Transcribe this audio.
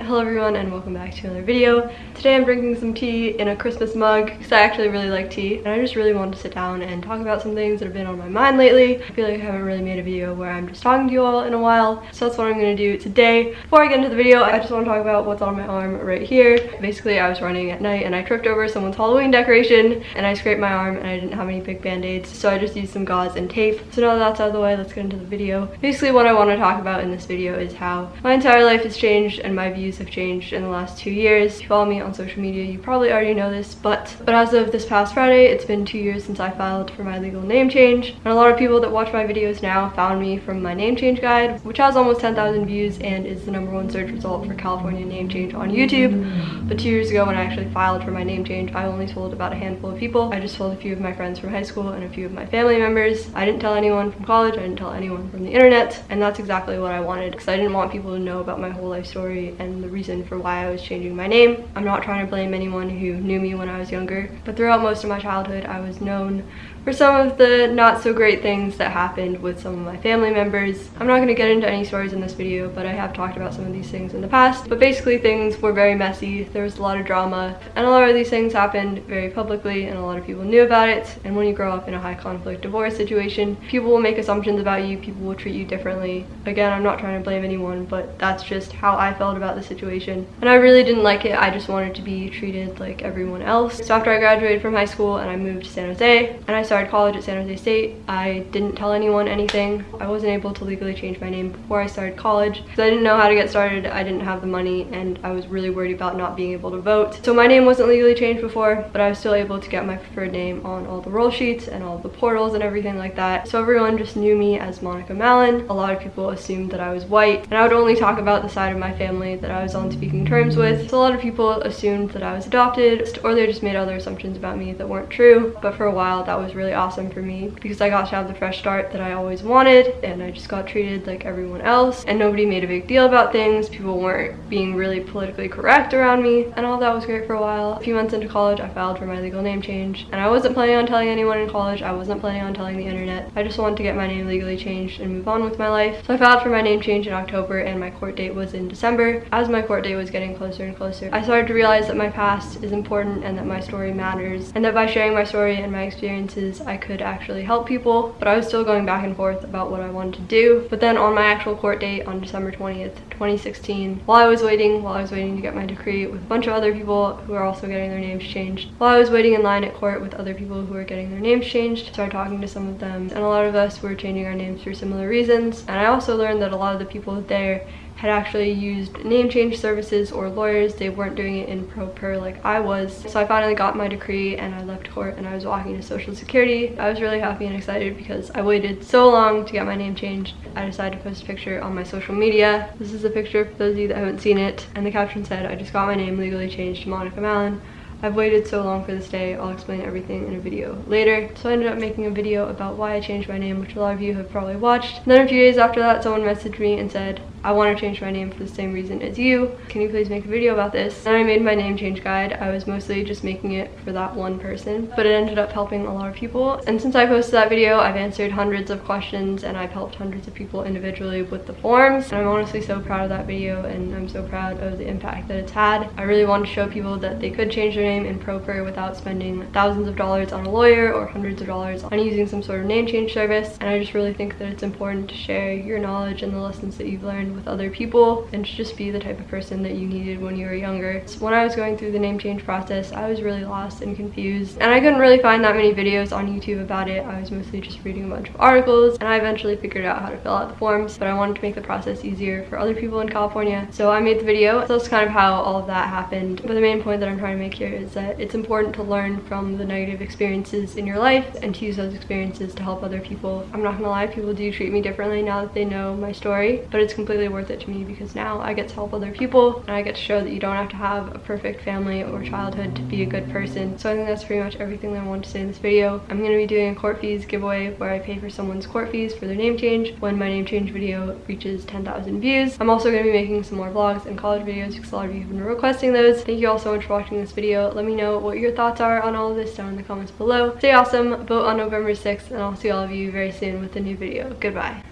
Hello everyone and welcome back to another video. Today I'm drinking some tea in a Christmas mug because I actually really like tea and I just really wanted to sit down and talk about some things that have been on my mind lately. I feel like I haven't really made a video where I'm just talking to you all in a while so that's what I'm going to do today. Before I get into the video I just want to talk about what's on my arm right here. Basically I was running at night and I tripped over someone's Halloween decoration and I scraped my arm and I didn't have any big band-aids so I just used some gauze and tape. So now that that's out of the way let's get into the video. Basically what I want to talk about in this video is how my entire life has changed and my views have changed in the last two years. If you follow me on social media, you probably already know this, but, but as of this past Friday, it's been two years since I filed for my legal name change. And a lot of people that watch my videos now found me from my name change guide, which has almost 10,000 views and is the number one search result for California name change on YouTube. But two years ago when I actually filed for my name change, I only told about a handful of people. I just told a few of my friends from high school and a few of my family members. I didn't tell anyone from college, I didn't tell anyone from the internet, and that's exactly what I wanted because I didn't want people to know about my whole life story and the reason for why I was changing my name. I'm not trying to blame anyone who knew me when I was younger, but throughout most of my childhood, I was known for some of the not so great things that happened with some of my family members. I'm not going to get into any stories in this video, but I have talked about some of these things in the past. But basically things were very messy, there was a lot of drama, and a lot of these things happened very publicly and a lot of people knew about it. And when you grow up in a high conflict divorce situation, people will make assumptions about you, people will treat you differently. Again, I'm not trying to blame anyone, but that's just how I felt about the situation. And I really didn't like it, I just wanted to be treated like everyone else. So after I graduated from high school and I moved to San Jose, and I started college at San Jose State, I didn't tell anyone anything. I wasn't able to legally change my name before I started college because I didn't know how to get started. I didn't have the money and I was really worried about not being able to vote. So my name wasn't legally changed before, but I was still able to get my preferred name on all the roll sheets and all the portals and everything like that. So everyone just knew me as Monica Mallon. A lot of people assumed that I was white and I would only talk about the side of my family that I was on speaking terms with. So a lot of people assumed that I was adopted or they just made other assumptions about me that weren't true. But for a while that was really really awesome for me because I got to have the fresh start that I always wanted and I just got treated like everyone else and nobody made a big deal about things. People weren't being really politically correct around me and all that was great for a while. A few months into college, I filed for my legal name change and I wasn't planning on telling anyone in college. I wasn't planning on telling the internet. I just wanted to get my name legally changed and move on with my life. So I filed for my name change in October and my court date was in December. As my court date was getting closer and closer, I started to realize that my past is important and that my story matters and that by sharing my story and my experiences I could actually help people, but I was still going back and forth about what I wanted to do. But then on my actual court date on December 20th, 2016, while I was waiting, while I was waiting to get my decree with a bunch of other people who are also getting their names changed, while I was waiting in line at court with other people who are getting their names changed, started talking to some of them, and a lot of us were changing our names for similar reasons. And I also learned that a lot of the people there had actually used name change services or lawyers. They weren't doing it in pro per like I was. So I finally got my decree and I left court and I was walking to Social Security. I was really happy and excited because I waited so long to get my name changed. I decided to post a picture on my social media. This is a picture for those of you that haven't seen it. And the caption said, I just got my name legally changed to Monica Mallon. I've waited so long for this day, I'll explain everything in a video later. So I ended up making a video about why I changed my name, which a lot of you have probably watched. And then a few days after that, someone messaged me and said, I want to change my name for the same reason as you. Can you please make a video about this? And I made my name change guide. I was mostly just making it for that one person, but it ended up helping a lot of people. And since I posted that video, I've answered hundreds of questions and I've helped hundreds of people individually with the forms. And I'm honestly so proud of that video and I'm so proud of the impact that it's had. I really want to show people that they could change their name in pro per without spending thousands of dollars on a lawyer or hundreds of dollars on using some sort of name change service. And I just really think that it's important to share your knowledge and the lessons that you've learned with other people and to just be the type of person that you needed when you were younger. So when I was going through the name change process, I was really lost and confused and I couldn't really find that many videos on YouTube about it. I was mostly just reading a bunch of articles and I eventually figured out how to fill out the forms, but I wanted to make the process easier for other people in California. So I made the video. So that's kind of how all of that happened. But the main point that I'm trying to make here is that it's important to learn from the negative experiences in your life and to use those experiences to help other people. I'm not gonna lie, people do treat me differently now that they know my story, but it's completely worth it to me because now I get to help other people and I get to show that you don't have to have a perfect family or childhood to be a good person. So I think that's pretty much everything that I want to say in this video. I'm going to be doing a court fees giveaway where I pay for someone's court fees for their name change when my name change video reaches 10,000 views. I'm also going to be making some more vlogs and college videos because a lot of you have been requesting those. Thank you all so much for watching this video. Let me know what your thoughts are on all of this down in the comments below. Stay awesome, vote on November 6th, and I'll see all of you very soon with a new video. Goodbye.